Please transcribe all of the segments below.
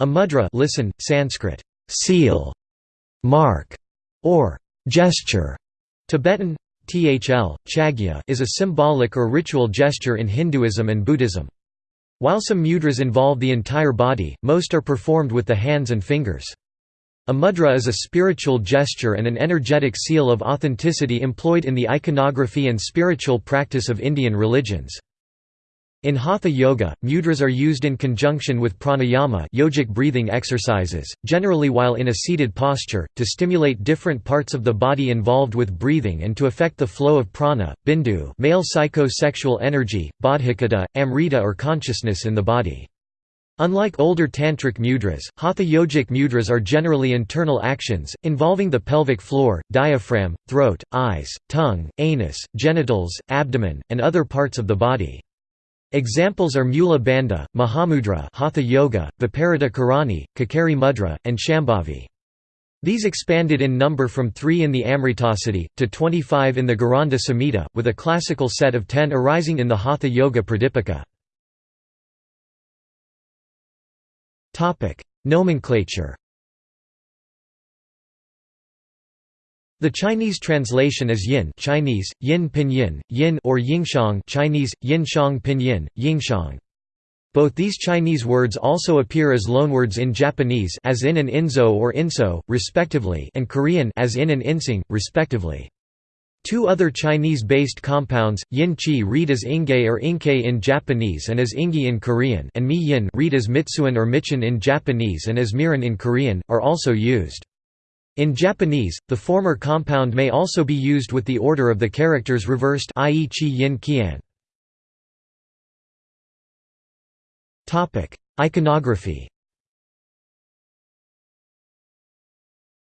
A mudra listen, Sanskrit, seal, mark, or gesture, Tibetan, thl, chagya is a symbolic or ritual gesture in Hinduism and Buddhism. While some mudras involve the entire body, most are performed with the hands and fingers. A mudra is a spiritual gesture and an energetic seal of authenticity employed in the iconography and spiritual practice of Indian religions. In Hatha Yoga, mudras are used in conjunction with pranayama yogic breathing exercises, generally while in a seated posture, to stimulate different parts of the body involved with breathing and to affect the flow of prana, bindu male psycho-sexual energy, bodhicitta, amrita or consciousness in the body. Unlike older tantric mudras, hatha yogic mudras are generally internal actions, involving the pelvic floor, diaphragm, throat, eyes, tongue, anus, genitals, abdomen, and other parts of the body. Examples are Mula Bandha, Mahamudra Hatha Yoga, Viparita Karani, Kakari Mudra, and Shambhavi. These expanded in number from 3 in the Amritasiddhi, to 25 in the Gheranda Samhita, with a classical set of 10 arising in the Hatha Yoga Pradipika. Nomenclature The Chinese translation is yin Chinese, yin pinyin, yin or yingshang Chinese, yinshang pinyin, yingshang. Both these Chinese words also appear as loanwords in Japanese as in and inzo or inso, respectively and Korean as in and insing, respectively. Two other Chinese-based compounds, yin-chi read as inge or inke in Japanese and as ingi in Korean and mi-yin read as mitsuan or michin in Japanese and as miran in Korean, are also used. In Japanese, the former compound may also be used with the order of the characters reversed i.e. chi yin qian. Iconography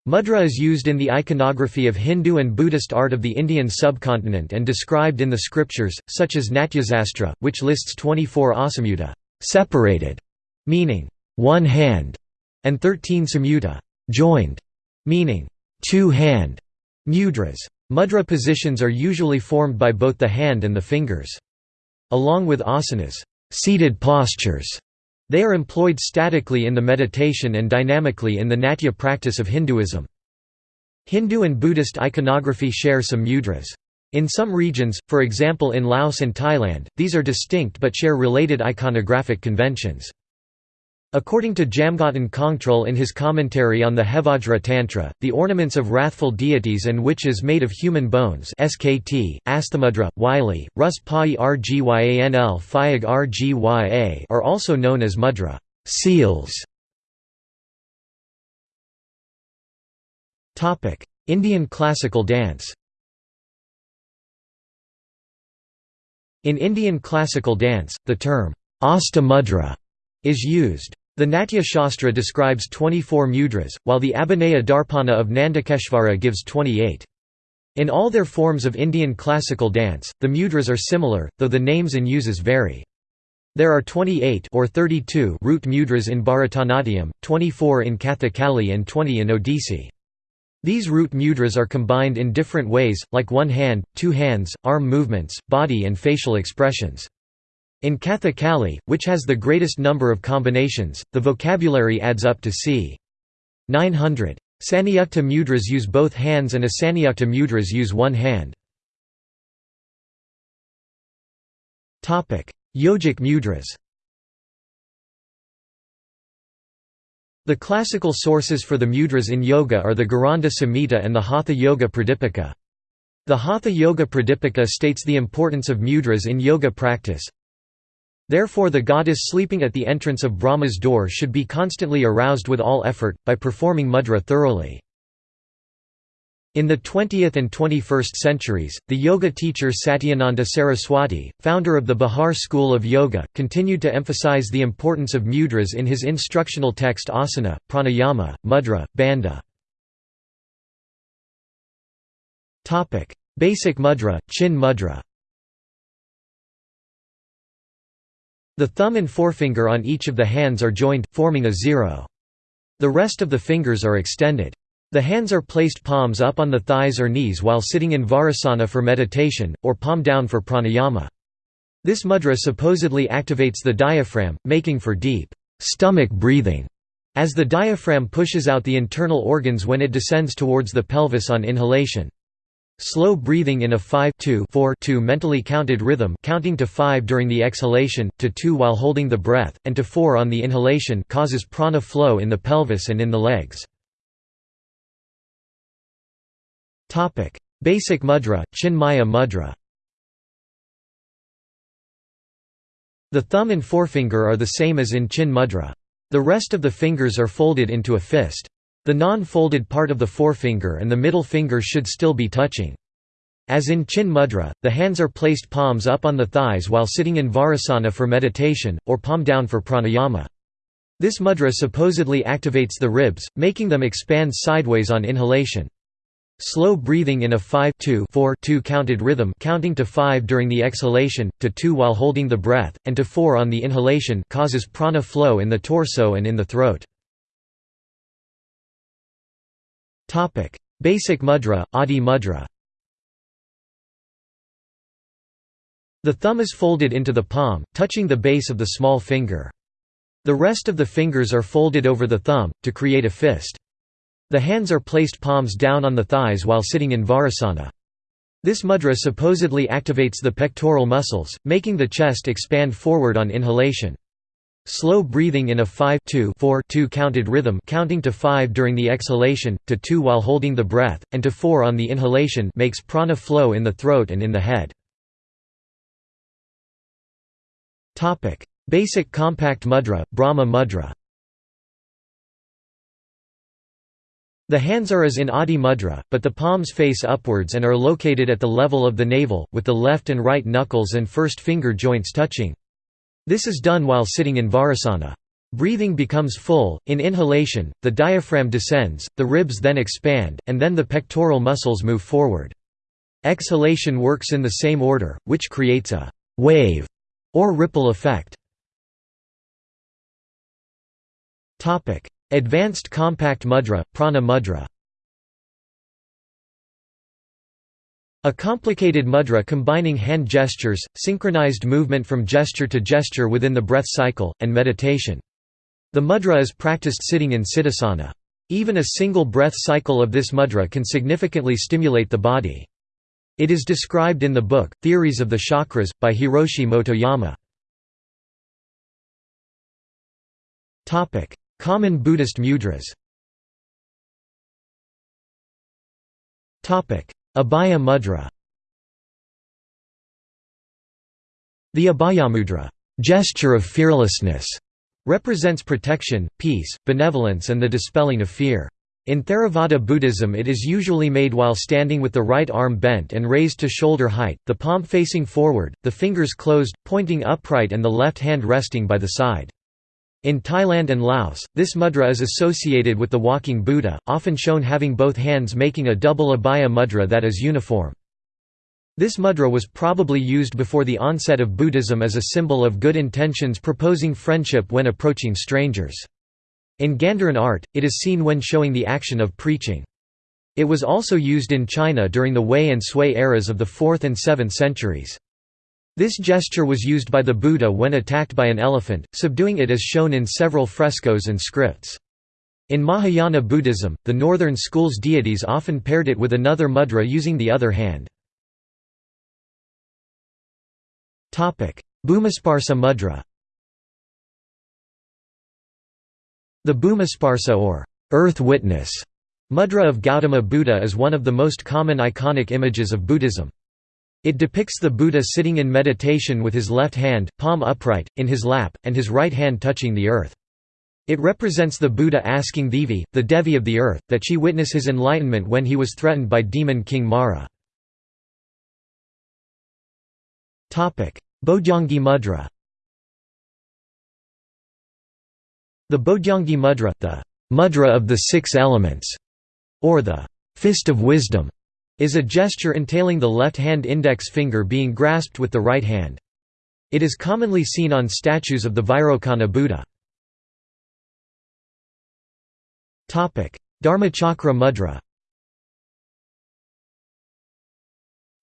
Mudra is used in the iconography of Hindu and Buddhist art of the Indian subcontinent and described in the scriptures, such as Natyasastra, which lists 24 asamyutta separated", meaning, one hand, and 13 samyutta joined", meaning two-hand mudras. Mudra positions are usually formed by both the hand and the fingers. Along with asanas seated postures", they are employed statically in the meditation and dynamically in the natya practice of Hinduism. Hindu and Buddhist iconography share some mudras. In some regions, for example in Laos and Thailand, these are distinct but share related iconographic conventions. According to Jamgotin Kongtrul in his commentary on the Hevajra Tantra, the ornaments of wrathful deities and witches made of human bones SKT, Asthamudra, Wylie, Rus Pai Rgyanl Phayag Rgya are also known as mudra seals. Indian classical dance In Indian classical dance, the term Asta Mudra is used. The Natya Shastra describes 24 mudras, while the Abhinaya Darpana of Nandakeshvara gives 28. In all their forms of Indian classical dance, the mudras are similar, though the names and uses vary. There are 28 or 32 root mudras in Bharatanatyam, 24 in Kathakali and 20 in Odissi. These root mudras are combined in different ways, like one hand, two hands, arm movements, body and facial expressions. In Kathakali, which has the greatest number of combinations, the vocabulary adds up to c. 900. Sanyukta mudras use both hands and Asanyukta mudras use one hand. Yogic mudras The classical sources for the mudras in yoga are the Gheranda Samhita and the Hatha Yoga Pradipika. The Hatha Yoga Pradipika states the importance of mudras in yoga practice, Therefore the goddess sleeping at the entrance of Brahma's door should be constantly aroused with all effort, by performing mudra thoroughly. In the 20th and 21st centuries, the yoga teacher Satyananda Saraswati, founder of the Bihar school of yoga, continued to emphasize the importance of mudras in his instructional text asana, pranayama, mudra, bandha. Basic mudra, chin mudra The thumb and forefinger on each of the hands are joined, forming a zero. The rest of the fingers are extended. The hands are placed palms up on the thighs or knees while sitting in vajrasana for meditation, or palm down for pranayama. This mudra supposedly activates the diaphragm, making for deep stomach breathing. as the diaphragm pushes out the internal organs when it descends towards the pelvis on inhalation. Slow breathing in a 5 2 4 2 mentally counted rhythm counting to 5 during the exhalation, to 2 while holding the breath, and to 4 on the inhalation causes prana flow in the pelvis and in the legs. Basic mudra, Chinmaya mudra The thumb and forefinger are the same as in chin mudra. The rest of the fingers are folded into a fist. The non-folded part of the forefinger and the middle finger should still be touching. As in Chin Mudra, the hands are placed palms up on the thighs while sitting in Vajrasana for meditation, or palm down for pranayama. This mudra supposedly activates the ribs, making them expand sideways on inhalation. Slow breathing in a 5 2 4 2 counted rhythm counting to 5 during the exhalation, to 2 while holding the breath, and to 4 on the inhalation causes prana flow in the torso and in the throat. Topic: Basic mudra, Adi mudra. The thumb is folded into the palm, touching the base of the small finger. The rest of the fingers are folded over the thumb, to create a fist. The hands are placed palms down on the thighs while sitting in vajrasana. This mudra supposedly activates the pectoral muscles, making the chest expand forward on inhalation. Slow breathing in a 5 2 4 2 counted rhythm counting to 5 during the exhalation, to 2 while holding the breath, and to 4 on the inhalation makes prana flow in the throat and in the head. Basic compact mudra, Brahma mudra The hands are as in Adi mudra, but the palms face upwards and are located at the level of the navel, with the left and right knuckles and first finger joints touching. This is done while sitting in vajrasana. Breathing becomes full, in inhalation, the diaphragm descends, the ribs then expand, and then the pectoral muscles move forward. Exhalation works in the same order, which creates a «wave» or ripple effect. Advanced compact mudra, prana mudra A complicated mudra combining hand gestures, synchronized movement from gesture to gesture within the breath cycle, and meditation. The mudra is practiced sitting in siddhasana. Even a single breath cycle of this mudra can significantly stimulate the body. It is described in the book, Theories of the Chakras, by Hiroshi Motoyama. Common Buddhist mudras Abhaya mudra The Abhayamudra gesture of fearlessness", represents protection, peace, benevolence and the dispelling of fear. In Theravada Buddhism it is usually made while standing with the right arm bent and raised to shoulder height, the palm facing forward, the fingers closed, pointing upright and the left hand resting by the side. In Thailand and Laos, this mudra is associated with the walking Buddha, often shown having both hands making a double abhaya mudra that is uniform. This mudra was probably used before the onset of Buddhism as a symbol of good intentions proposing friendship when approaching strangers. In Gandharan art, it is seen when showing the action of preaching. It was also used in China during the Wei and Sui eras of the 4th and 7th centuries. This gesture was used by the Buddha when attacked by an elephant, subduing it as shown in several frescoes and scripts. In Mahayana Buddhism, the northern school's deities often paired it with another mudra using the other hand. Bhumisparsa mudra The Bhumisparsa or earth witness mudra of Gautama Buddha is one of the most common iconic images of Buddhism. It depicts the Buddha sitting in meditation with his left hand, palm upright, in his lap, and his right hand touching the earth. It represents the Buddha asking Devi, the Devi of the earth, that she witness his enlightenment when he was threatened by demon king Mara. Bojjhangi mudra The Bojjhangi mudra, the mudra of the six elements, or the fist of wisdom, is a gesture entailing the left hand index finger being grasped with the right hand. It is commonly seen on statues of the Vairocana Buddha. Dharmachakra mudra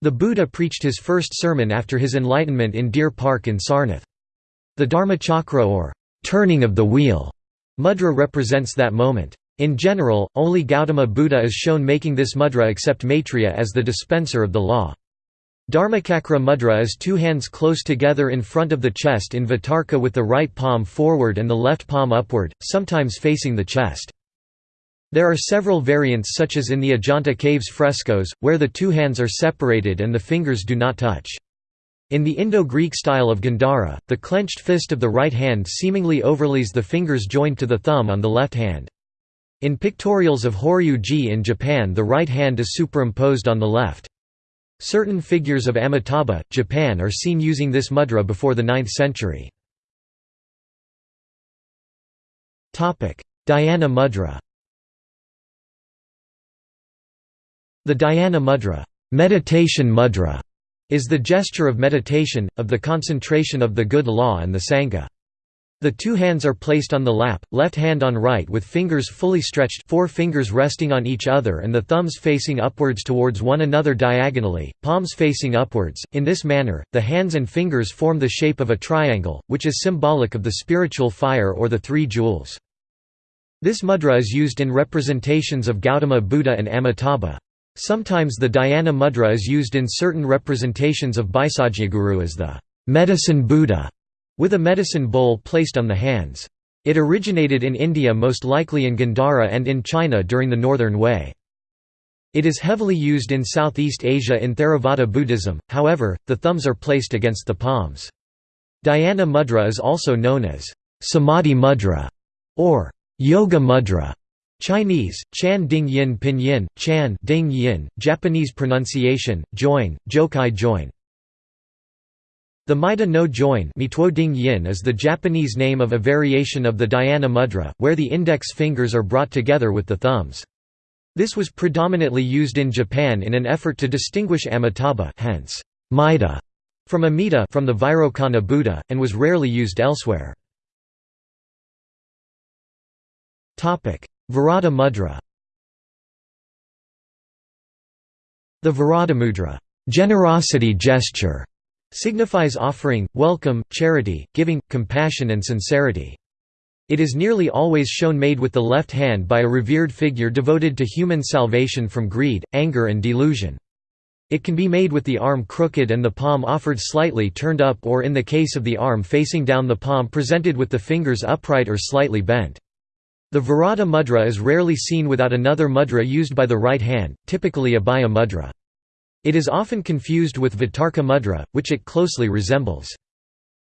The Buddha preached his first sermon after his enlightenment in Deer Park in Sarnath. The Dharmachakra or turning of the wheel Mudra represents that moment. In general, only Gautama Buddha is shown making this mudra except Maitreya as the dispenser of the law. Dharmacakra mudra is two hands close together in front of the chest in Vitarka with the right palm forward and the left palm upward, sometimes facing the chest. There are several variants such as in the Ajanta caves frescoes, where the two hands are separated and the fingers do not touch. In the Indo-Greek style of Gandhara, the clenched fist of the right hand seemingly overlays the fingers joined to the thumb on the left hand. In pictorials of Horyuji in Japan the right hand is superimposed on the left. Certain figures of Amitabha, Japan are seen using this mudra before the 9th century. Dhyana mudra The dhyana mudra, meditation mudra is the gesture of meditation, of the concentration of the good law and the Sangha. The two hands are placed on the lap, left hand on right with fingers fully stretched four fingers resting on each other and the thumbs facing upwards towards one another diagonally, palms facing upwards. In this manner, the hands and fingers form the shape of a triangle, which is symbolic of the spiritual fire or the three jewels. This mudra is used in representations of Gautama Buddha and Amitabha. Sometimes the dhyana mudra is used in certain representations of Bhaisajyaguru as the medicine Buddha with a medicine bowl placed on the hands. It originated in India most likely in Gandhara and in China during the Northern Wei. It is heavily used in Southeast Asia in Theravada Buddhism, however, the thumbs are placed against the palms. Dhyana mudra is also known as samadhi mudra or yoga mudra. Chinese, Chan Ding Yin Pinyin, Chan Ding Yin, Japanese pronunciation, join, Jokai join. The Maida no join is the Japanese name of a variation of the Dhyana mudra, where the index fingers are brought together with the thumbs. This was predominantly used in Japan in an effort to distinguish Amitabha hence, Maida, from Amida from the Vairocana Buddha, and was rarely used elsewhere. Varada mudra The Varada mudra generosity gesture", signifies offering, welcome, charity, giving, compassion and sincerity. It is nearly always shown made with the left hand by a revered figure devoted to human salvation from greed, anger and delusion. It can be made with the arm crooked and the palm offered slightly turned up or in the case of the arm facing down the palm presented with the fingers upright or slightly bent. The Varada mudra is rarely seen without another mudra used by the right hand, typically a Abhaya mudra. It is often confused with Vitarka mudra, which it closely resembles.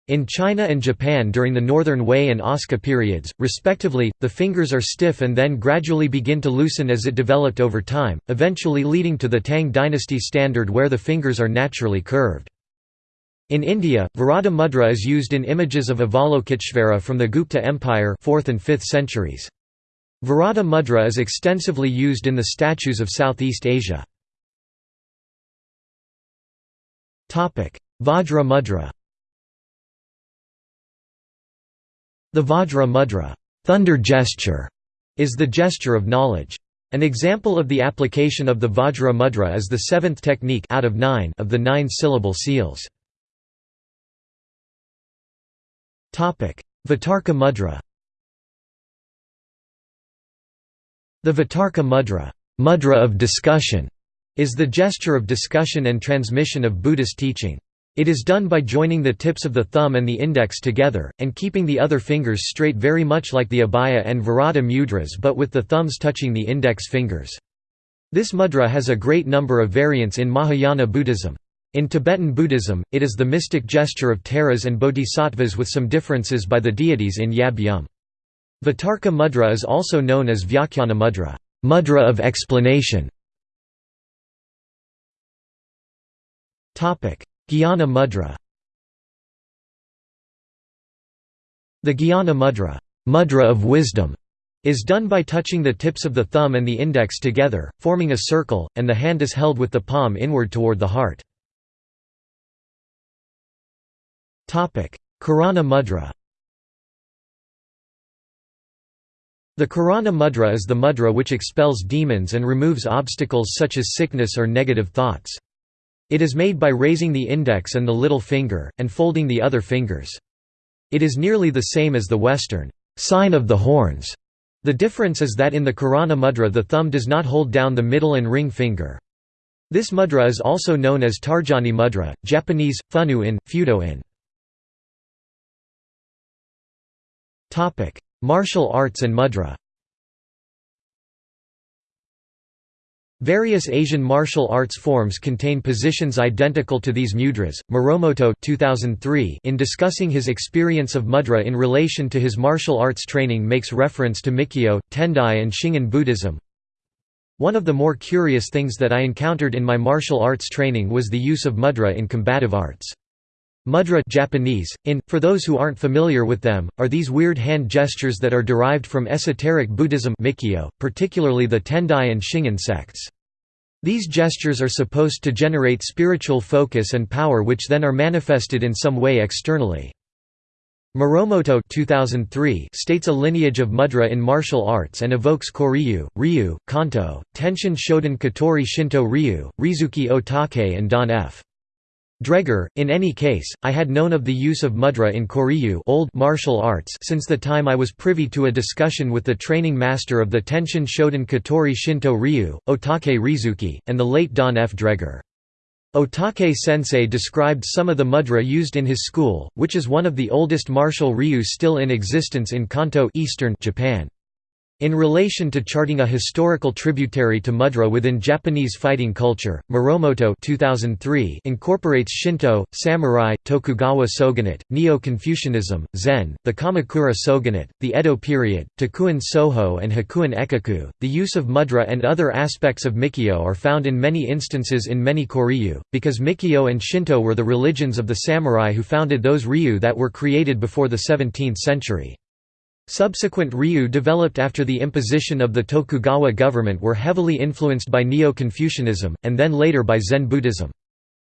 In China and Japan during the Northern Wei and Asuka periods, respectively, the fingers are stiff and then gradually begin to loosen as it developed over time, eventually leading to the Tang dynasty standard where the fingers are naturally curved. In India, Varada mudra is used in images of Avalokiteshvara from the Gupta Empire 4th and 5th centuries. Varada mudra is extensively used in the statues of Southeast Asia. Vajra mudra The Vajra mudra thunder gesture", is the gesture of knowledge. An example of the application of the Vajra mudra is the seventh technique out of, nine of the nine-syllable seals. Vitarka mudra The Vitarka mudra, mudra of discussion", is the gesture of discussion and transmission of Buddhist teaching. It is done by joining the tips of the thumb and the index together, and keeping the other fingers straight very much like the abhaya and varada mudras but with the thumbs touching the index fingers. This mudra has a great number of variants in Mahayana Buddhism. In Tibetan Buddhism, it is the mystic gesture of Taras and Bodhisattvas with some differences by the deities in Yab Yum. Vitarka mudra is also known as Vyakhyana mudra, mudra of explanation. Jnana mudra The Jnana mudra, mudra of wisdom, is done by touching the tips of the thumb and the index together, forming a circle, and the hand is held with the palm inward toward the heart. Karana mudra The Karana mudra is the mudra which expels demons and removes obstacles such as sickness or negative thoughts. It is made by raising the index and the little finger, and folding the other fingers. It is nearly the same as the Western sign of the horns. The difference is that in the Karana mudra the thumb does not hold down the middle and ring finger. This mudra is also known as Tarjani mudra, Japanese, Funu in, Fudo in. Martial arts and mudra Various Asian martial arts forms contain positions identical to these mudras. Moromoto 2003 in discussing his experience of mudra in relation to his martial arts training makes reference to Mikkyo, Tendai and Shingon Buddhism. One of the more curious things that I encountered in my martial arts training was the use of mudra in combative arts. Mudra Japanese, in, for those who aren't familiar with them, are these weird hand gestures that are derived from esoteric Buddhism Mikkyo, particularly the Tendai and Shingon sects. These gestures are supposed to generate spiritual focus and power which then are manifested in some way externally. Moromoto 2003 states a lineage of mudra in martial arts and evokes Koryu, Ryu, Kanto, Tenshin Shoden Katori Shinto Ryu, Risuke Otake and Dan F. Draeger, in any case, I had known of the use of mudra in Koryu old martial arts since the time I was privy to a discussion with the training master of the Tenshin Shoden Katori Shinto Ryu, Otake Risuke, and the late Don F. Draeger. Otake sensei described some of the mudra used in his school, which is one of the oldest martial ryu still in existence in Kanto Eastern Japan. In relation to charting a historical tributary to mudra within Japanese fighting culture, Moromoto 2003 incorporates Shinto, samurai, Tokugawa shogunate, Neo-Confucianism, Zen, the Kamakura shogunate, the Edo period, Takuan Soho and Hakuin Ekaku. The use of mudra and other aspects of Mikkyo are found in many instances in many Koryu, because Mikkyo and Shinto were the religions of the samurai who founded those ryu that were created before the 17th century. Subsequent ryu developed after the imposition of the Tokugawa government were heavily influenced by Neo-Confucianism, and then later by Zen Buddhism.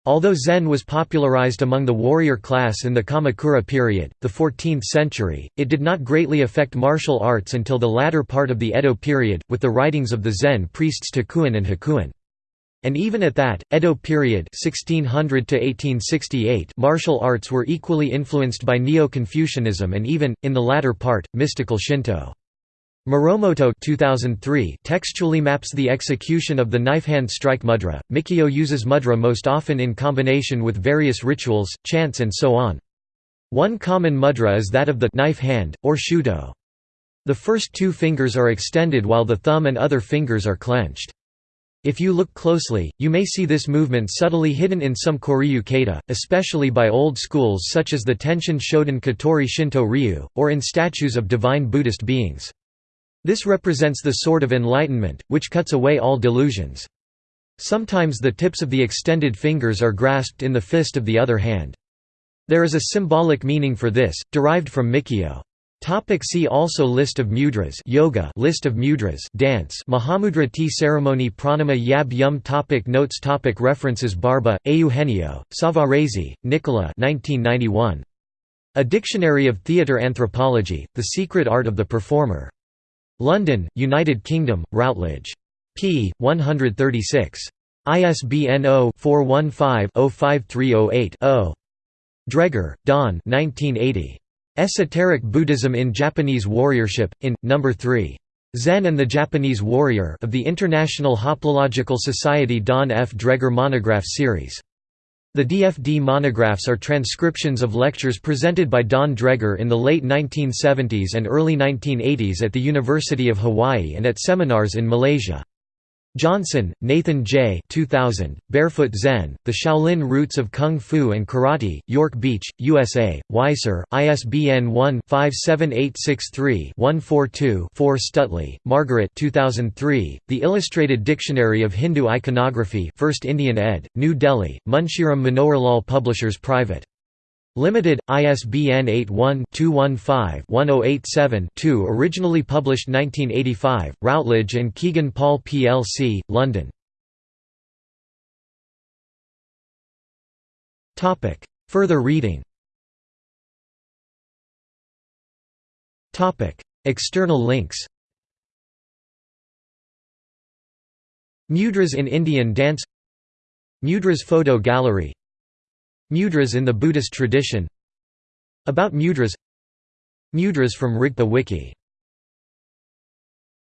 Although Zen was popularized among the warrior class in the Kamakura period, the 14th century, it did not greatly affect martial arts until the latter part of the Edo period, with the writings of the Zen priests Takuan and Hakuin. And even at that, Edo period 1600 to 1868 martial arts were equally influenced by Neo-Confucianism and even, in the latter part, mystical Shinto. Moromoto 2003 textually maps the execution of the knife hand strike mudra. Mikkyo uses mudra most often in combination with various rituals, chants and so on. One common mudra is that of the knife hand, or shudo. The first two fingers are extended while the thumb and other fingers are clenched. If you look closely, you may see this movement subtly hidden in some Koryu kata, especially by old schools such as the Tenshin Shoden Katori Shinto Ryu, or in statues of divine Buddhist beings. This represents the sword of enlightenment, which cuts away all delusions. Sometimes the tips of the extended fingers are grasped in the fist of the other hand. There is a symbolic meaning for this, derived from Mikkyo. Topic see also List of mudras yoga List of mudras dance Mahamudra tea ceremony Pranama Yab Yum topic Notes topic References Barba, Eugenio, Savarese, Nicola 1991. A Dictionary of Theatre Anthropology, The Secret Art of the Performer. London, United Kingdom, Routledge. p. 136. ISBN 0-415-05308-0. Draeger, Don 1980. Esoteric Buddhism in Japanese Warriorship, in, No. 3. Zen and the Japanese Warrior of the International Hoplological Society Don F. Draeger Monograph Series. The DFD monographs are transcriptions of lectures presented by Don Draeger in the late 1970s and early 1980s at the University of Hawaii and at seminars in Malaysia. Johnson, Nathan J. 2000, Barefoot Zen, The Shaolin Roots of Kung Fu and Karate, York Beach, USA, Weiser, ISBN 1-57863-142-4 Stutley, Margaret 2003, The Illustrated Dictionary of Hindu Iconography 1st Indian ed., New Delhi, Munshiram Manoharlal Publishers Private. Limited, ISBN 81-215-1087-2 Originally published 1985, Routledge and Kegan Paul plc, London. Further reading. External links. Mudras in Indian dance. Mudras photo gallery Mudras in the Buddhist tradition. About mudras. Mudras from Rigpa Wiki